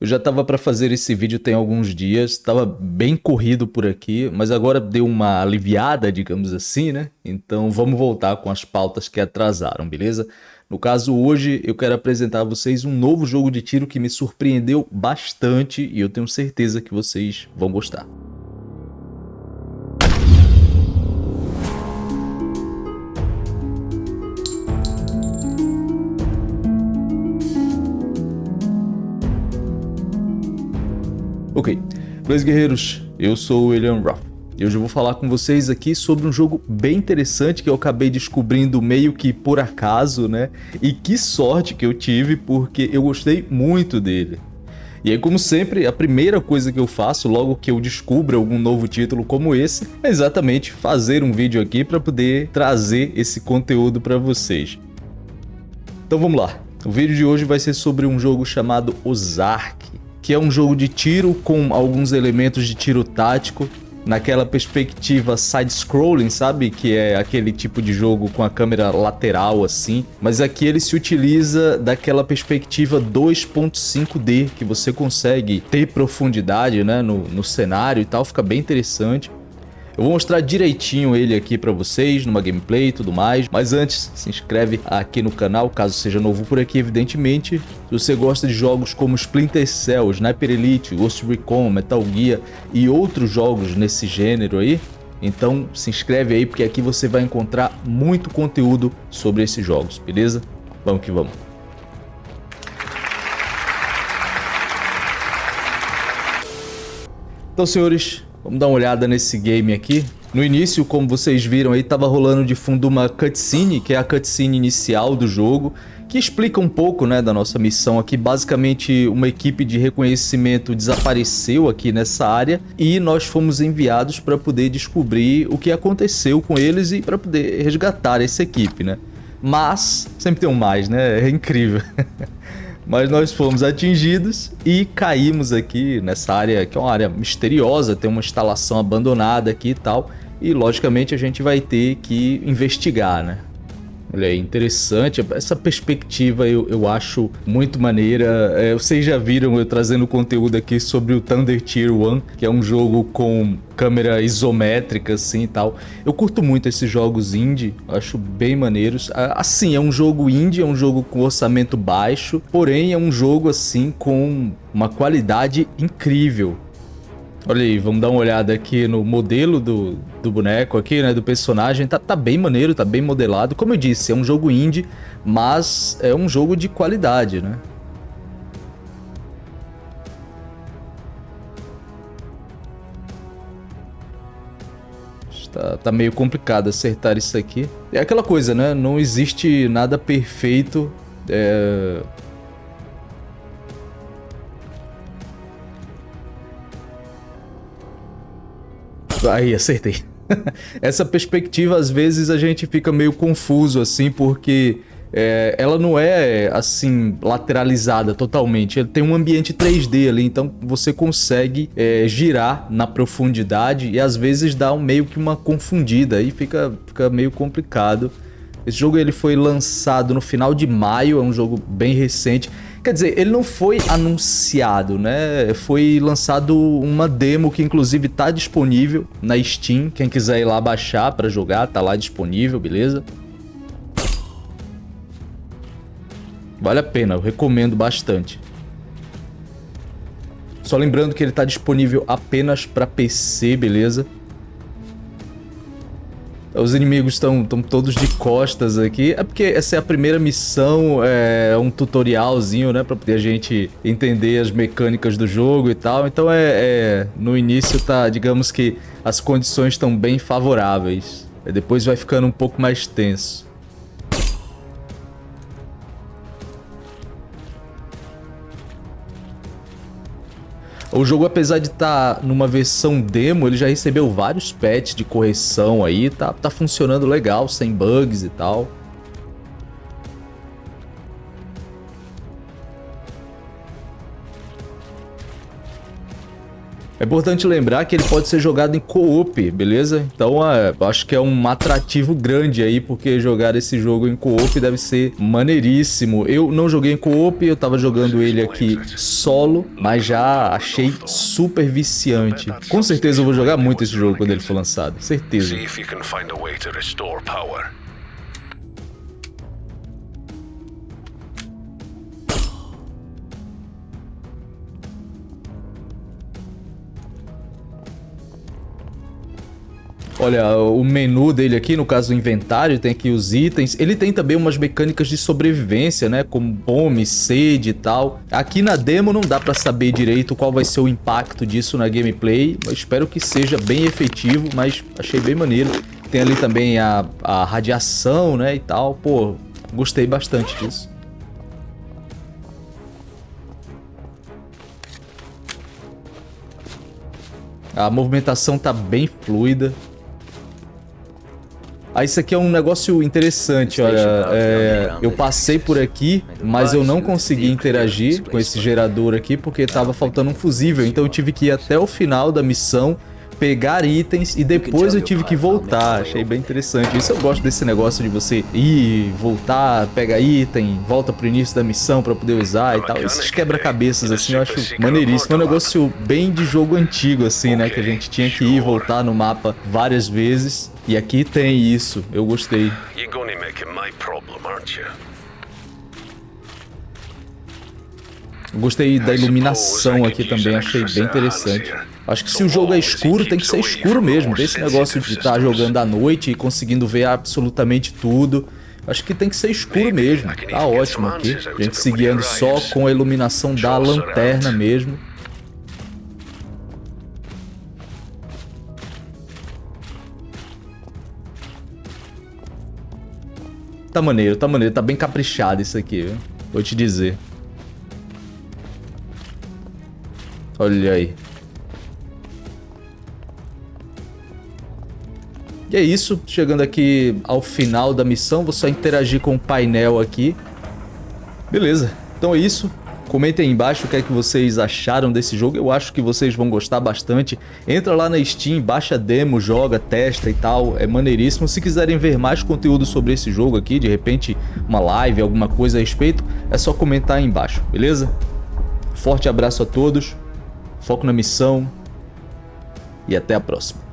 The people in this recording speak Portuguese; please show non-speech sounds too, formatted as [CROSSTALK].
Eu já estava para fazer esse vídeo tem alguns dias, estava bem corrido por aqui, mas agora deu uma aliviada, digamos assim, né? Então vamos voltar com as pautas que atrasaram, beleza? No caso, hoje eu quero apresentar a vocês um novo jogo de tiro que me surpreendeu bastante e eu tenho certeza que vocês vão gostar. Ok, beleza guerreiros, eu sou o William Ruff e hoje eu vou falar com vocês aqui sobre um jogo bem interessante que eu acabei descobrindo meio que por acaso, né? E que sorte que eu tive porque eu gostei muito dele. E aí, como sempre, a primeira coisa que eu faço logo que eu descubro algum novo título como esse é exatamente fazer um vídeo aqui para poder trazer esse conteúdo para vocês. Então vamos lá. O vídeo de hoje vai ser sobre um jogo chamado Ozark que é um jogo de tiro com alguns elementos de tiro tático, naquela perspectiva side-scrolling, sabe? Que é aquele tipo de jogo com a câmera lateral assim. Mas aqui ele se utiliza daquela perspectiva 2.5D, que você consegue ter profundidade né, no, no cenário e tal, fica bem interessante. Eu vou mostrar direitinho ele aqui para vocês, numa gameplay e tudo mais. Mas antes, se inscreve aqui no canal, caso seja novo por aqui, evidentemente. Se você gosta de jogos como Splinter Cell, Sniper Elite, Ghost Recon, Metal Gear e outros jogos nesse gênero aí, então se inscreve aí porque aqui você vai encontrar muito conteúdo sobre esses jogos, beleza? Vamos que vamos. Então, senhores, Vamos dar uma olhada nesse game aqui. No início, como vocês viram aí, estava rolando de fundo uma cutscene, que é a cutscene inicial do jogo, que explica um pouco né, da nossa missão aqui. Basicamente, uma equipe de reconhecimento desapareceu aqui nessa área e nós fomos enviados para poder descobrir o que aconteceu com eles e para poder resgatar essa equipe, né? Mas, sempre tem um mais, né? É incrível. [LAUGHS] Mas nós fomos atingidos e caímos aqui nessa área, que é uma área misteriosa, tem uma instalação abandonada aqui e tal. E logicamente a gente vai ter que investigar, né? Olha aí, interessante. Essa perspectiva eu, eu acho muito maneira. É, vocês já viram eu trazendo conteúdo aqui sobre o Thunder Tier 1, que é um jogo com câmera isométrica assim e tal. Eu curto muito esses jogos indie, acho bem maneiros. Assim, é um jogo indie, é um jogo com orçamento baixo, porém é um jogo assim com uma qualidade incrível. Olha aí, vamos dar uma olhada aqui no modelo do, do boneco aqui, né, do personagem. Tá, tá bem maneiro, tá bem modelado. Como eu disse, é um jogo indie, mas é um jogo de qualidade, né? Tá, tá meio complicado acertar isso aqui. É aquela coisa, né? Não existe nada perfeito. É Aí, acertei. [LAUGHS] Essa perspectiva, às vezes, a gente fica meio confuso, assim, porque é, ela não é, assim, lateralizada totalmente. Ela tem um ambiente 3D ali, então você consegue é, girar na profundidade e, às vezes, dá um, meio que uma confundida. Aí fica, fica meio complicado. Esse jogo ele foi lançado no final de maio, é um jogo bem recente. Quer dizer, ele não foi anunciado, né? Foi lançado uma demo que inclusive está disponível na Steam. Quem quiser ir lá baixar para jogar, tá lá disponível, beleza? Vale a pena, eu recomendo bastante. Só lembrando que ele está disponível apenas para PC, beleza? Os inimigos estão todos de costas aqui. É porque essa é a primeira missão, é um tutorialzinho, né? Pra poder a gente entender as mecânicas do jogo e tal. Então é, é no início tá, digamos que as condições estão bem favoráveis. Depois vai ficando um pouco mais tenso. O jogo, apesar de estar tá numa versão demo, ele já recebeu vários patches de correção aí, tá, tá funcionando legal, sem bugs e tal. É importante lembrar que ele pode ser jogado em co-op, beleza? Então, é, acho que é um atrativo grande aí, porque jogar esse jogo em co-op deve ser maneiríssimo. Eu não joguei em co-op, eu tava jogando ele aqui solo, mas já achei super viciante. Com certeza eu vou jogar muito esse jogo quando ele for lançado, certeza. Olha, o menu dele aqui, no caso do inventário, tem aqui os itens. Ele tem também umas mecânicas de sobrevivência, né? Como fome, sede e tal. Aqui na demo não dá pra saber direito qual vai ser o impacto disso na gameplay. Eu espero que seja bem efetivo, mas achei bem maneiro. Tem ali também a, a radiação, né, e tal. Pô, gostei bastante disso. A movimentação tá bem fluida. Ah, isso aqui é um negócio interessante, olha. É, eu passei por aqui, mas eu não consegui interagir com esse gerador aqui porque tava faltando um fusível. Então eu tive que ir até o final da missão, pegar itens e depois eu tive que voltar. Achei bem interessante. Isso eu gosto desse negócio de você ir, voltar, pega item, volta pro início da missão pra poder usar e tal. Esses quebra-cabeças assim eu acho maneiríssimo. É um negócio bem de jogo antigo assim, né? Que a gente tinha que ir e voltar no mapa várias vezes. E aqui tem isso, eu gostei. Gostei da iluminação aqui também, achei bem interessante. Acho que se o jogo é escuro, tem que ser escuro mesmo. Tem esse negócio de estar tá jogando à noite e conseguindo ver absolutamente tudo. Acho que tem que ser escuro mesmo. Tá ótimo aqui. A gente se guiando só com a iluminação da lanterna mesmo. Tá maneiro, tá maneiro. Tá bem caprichado isso aqui, viu? Vou te dizer. Olha aí. E é isso, chegando aqui ao final da missão, vou só interagir com o painel aqui. Beleza, então é isso. Comentem aí embaixo o que é que vocês acharam desse jogo, eu acho que vocês vão gostar bastante. Entra lá na Steam, baixa demo, joga, testa e tal, é maneiríssimo. Se quiserem ver mais conteúdo sobre esse jogo aqui, de repente uma live, alguma coisa a respeito, é só comentar aí embaixo, beleza? Forte abraço a todos, foco na missão e até a próxima.